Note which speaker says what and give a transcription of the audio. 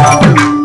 Speaker 1: Música